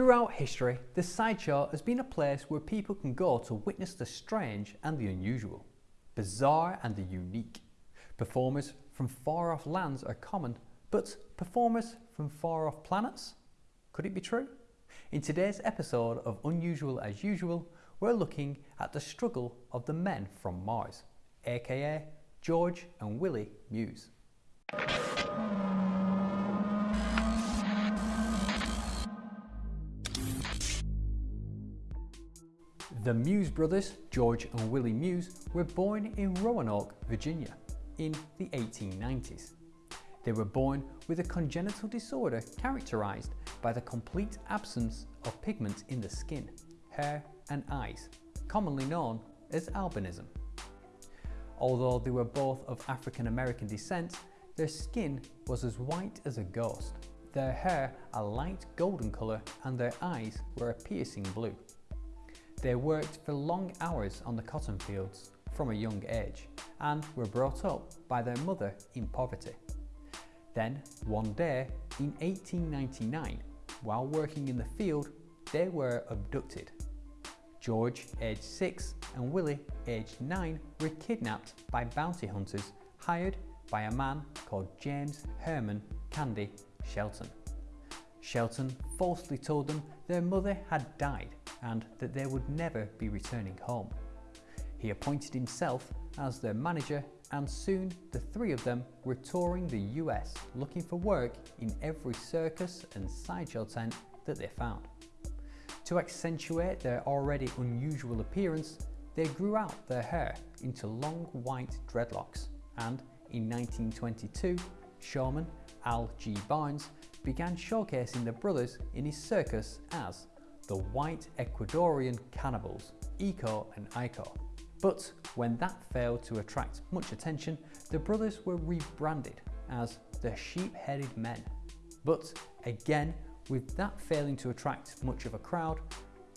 Throughout history, the sideshow has been a place where people can go to witness the strange and the unusual, bizarre and the unique. Performers from far off lands are common, but performers from far off planets? Could it be true? In today's episode of Unusual as Usual, we're looking at the struggle of the men from Mars, aka George and Willie Muse. The Muse brothers, George and Willie Muse, were born in Roanoke, Virginia in the 1890s. They were born with a congenital disorder characterized by the complete absence of pigment in the skin, hair and eyes, commonly known as albinism. Although they were both of African American descent, their skin was as white as a ghost, their hair a light golden colour and their eyes were a piercing blue. They worked for long hours on the cotton fields from a young age and were brought up by their mother in poverty. Then, one day in 1899, while working in the field, they were abducted. George, aged 6, and Willie, aged 9, were kidnapped by bounty hunters hired by a man called James Herman Candy Shelton. Shelton falsely told them their mother had died and that they would never be returning home. He appointed himself as their manager and soon the three of them were touring the US looking for work in every circus and sideshow tent that they found. To accentuate their already unusual appearance, they grew out their hair into long white dreadlocks and in 1922, showman Al G. Barnes began showcasing the brothers in his circus as the White Ecuadorian Cannibals, Iko and Iko. But when that failed to attract much attention, the brothers were rebranded as the Sheep-Headed Men. But again, with that failing to attract much of a crowd,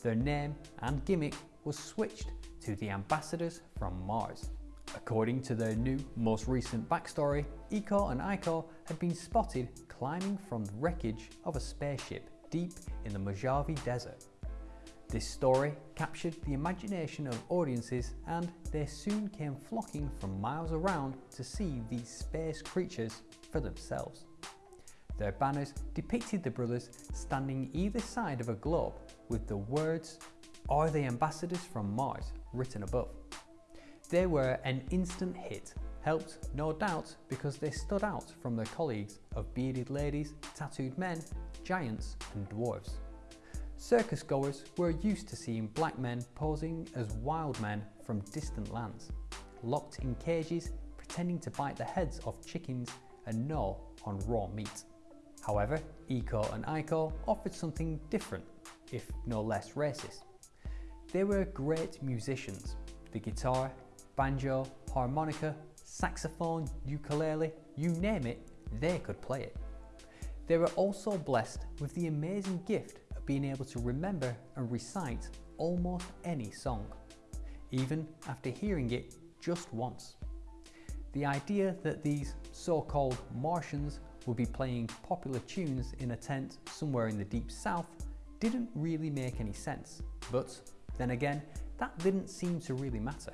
their name and gimmick was switched to the Ambassadors from Mars. According to their new, most recent backstory, Iko and Iko had been spotted climbing from the wreckage of a spaceship deep in the Mojave Desert. This story captured the imagination of audiences and they soon came flocking from miles around to see these space creatures for themselves. Their banners depicted the brothers standing either side of a globe with the words Are the ambassadors from Mars written above. They were an instant hit, helped no doubt because they stood out from their colleagues of bearded ladies, tattooed men giants and dwarves. Circus goers were used to seeing black men posing as wild men from distant lands, locked in cages pretending to bite the heads of chickens and gnaw on raw meat. However, Iko and Iko offered something different, if no less racist. They were great musicians. The guitar, banjo, harmonica, saxophone, ukulele, you name it, they could play it. They were also blessed with the amazing gift being able to remember and recite almost any song, even after hearing it just once. The idea that these so-called Martians would be playing popular tunes in a tent somewhere in the deep south didn't really make any sense, but then again, that didn't seem to really matter.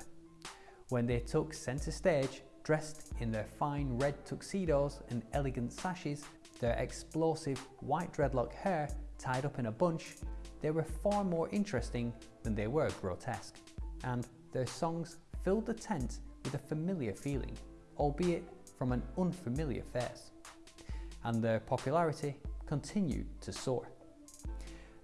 When they took centre stage, dressed in their fine red tuxedos and elegant sashes, their explosive white dreadlock hair tied up in a bunch, they were far more interesting than they were grotesque. And their songs filled the tent with a familiar feeling, albeit from an unfamiliar face. And their popularity continued to soar.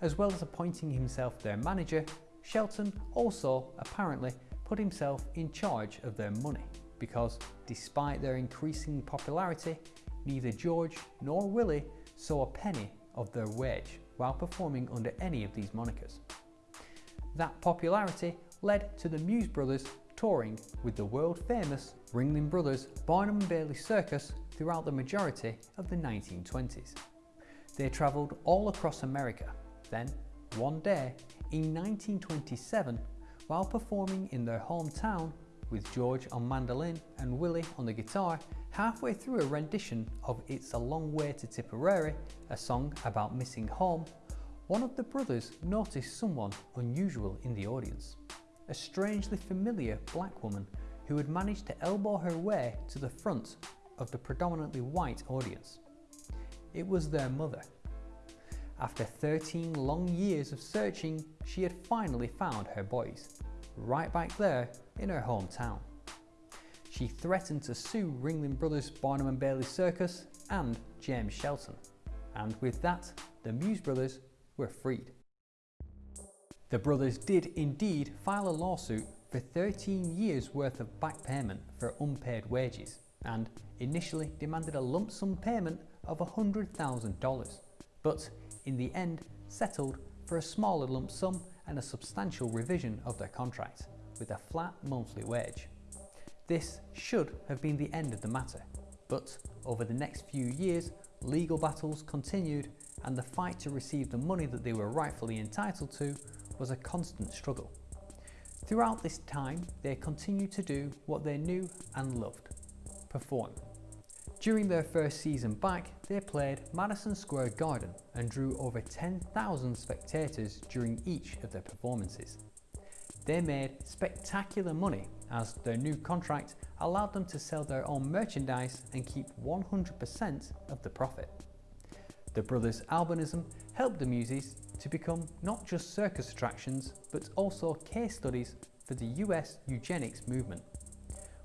As well as appointing himself their manager, Shelton also apparently put himself in charge of their money because despite their increasing popularity, neither George nor Willie saw a penny of their wage while performing under any of these monikers. That popularity led to the Muse Brothers touring with the world famous Ringling Brothers Barnum Bailey Circus throughout the majority of the 1920s. They travelled all across America. Then, one day, in 1927, while performing in their hometown with George on mandolin and Willie on the guitar, halfway through a rendition of It's a Long Way to Tipperary, a song about missing home, one of the brothers noticed someone unusual in the audience. A strangely familiar black woman who had managed to elbow her way to the front of the predominantly white audience. It was their mother. After 13 long years of searching, she had finally found her boys, right back there in her hometown. She threatened to sue Ringling Brothers Barnum and Bailey Circus and James Shelton, and with that, the Muse brothers were freed. The brothers did indeed file a lawsuit for 13 years worth of back payment for unpaid wages and initially demanded a lump sum payment of $100,000, but in the end settled for a smaller lump sum and a substantial revision of their contract, with a flat monthly wage. This should have been the end of the matter, but over the next few years, legal battles continued and the fight to receive the money that they were rightfully entitled to was a constant struggle. Throughout this time, they continued to do what they knew and loved, perform. During their first season back, they played Madison Square Garden and drew over 10,000 spectators during each of their performances. They made spectacular money as their new contract allowed them to sell their own merchandise and keep 100% of the profit. The brothers' albinism helped the Muses to become not just circus attractions but also case studies for the US eugenics movement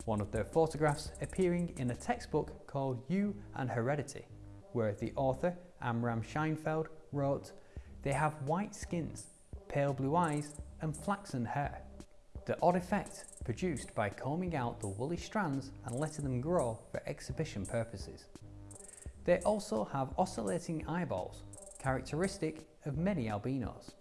one of their photographs appearing in a textbook called You and Heredity, where the author, Amram Scheinfeld, wrote, They have white skins, pale blue eyes, and flaxen hair. The odd effect produced by combing out the woolly strands and letting them grow for exhibition purposes. They also have oscillating eyeballs, characteristic of many albinos.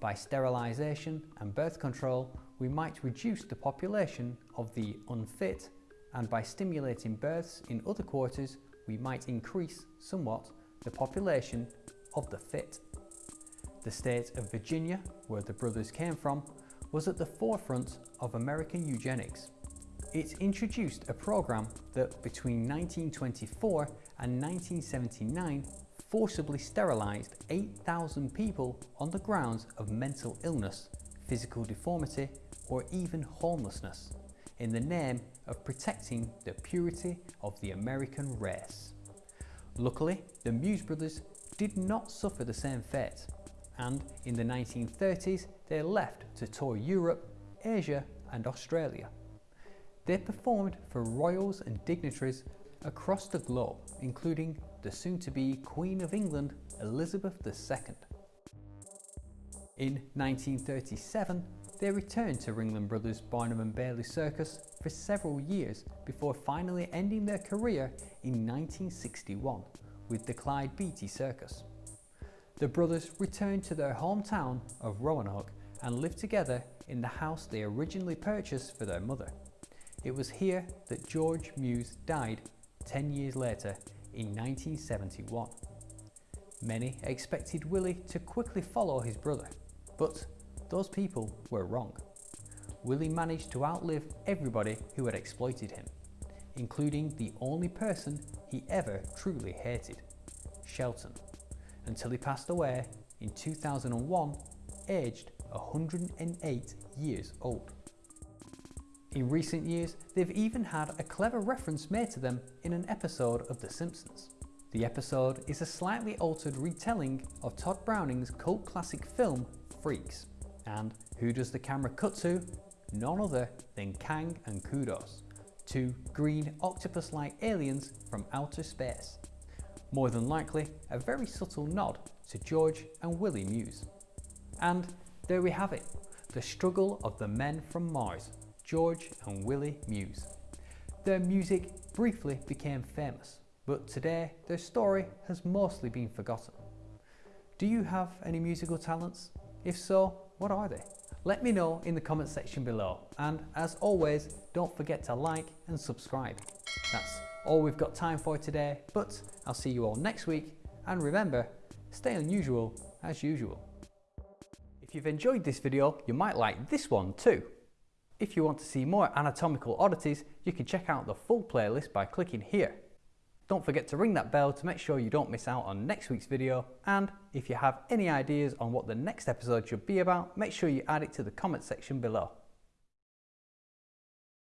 By sterilisation and birth control, we might reduce the population of the unfit and by stimulating births in other quarters we might increase somewhat the population of the fit. The state of Virginia, where the brothers came from, was at the forefront of American eugenics. It introduced a program that between 1924 and 1979 forcibly sterilised 8,000 people on the grounds of mental illness, physical deformity or even homelessness in the name of protecting the purity of the American race. Luckily, the Muse brothers did not suffer the same fate, and in the 1930s they left to tour Europe, Asia and Australia. They performed for royals and dignitaries across the globe, including the soon-to-be Queen of England, Elizabeth II. In 1937, they returned to Ringling Brothers Barnum and Bailey Circus for several years before finally ending their career in 1961 with the Clyde Beatty Circus. The brothers returned to their hometown of Roanoke and lived together in the house they originally purchased for their mother. It was here that George Muse died 10 years later in 1971. Many expected Willie to quickly follow his brother, but those people were wrong. Willie managed to outlive everybody who had exploited him, including the only person he ever truly hated, Shelton, until he passed away in 2001, aged 108 years old. In recent years, they've even had a clever reference made to them in an episode of The Simpsons. The episode is a slightly altered retelling of Tod Browning's cult classic film Freaks. And who does the camera cut to? None other than Kang and Kodos, two green octopus-like aliens from outer space. More than likely, a very subtle nod to George and Willie Muse. And there we have it, the struggle of the men from Mars, George and Willie Muse. Their music briefly became famous, but today their story has mostly been forgotten. Do you have any musical talents? If so, what are they? Let me know in the comment section below and as always don't forget to like and subscribe. That's all we've got time for today but I'll see you all next week and remember stay unusual as usual. If you've enjoyed this video you might like this one too. If you want to see more anatomical oddities you can check out the full playlist by clicking here. Don't forget to ring that bell to make sure you don't miss out on next week's video. And if you have any ideas on what the next episode should be about, make sure you add it to the comment section below.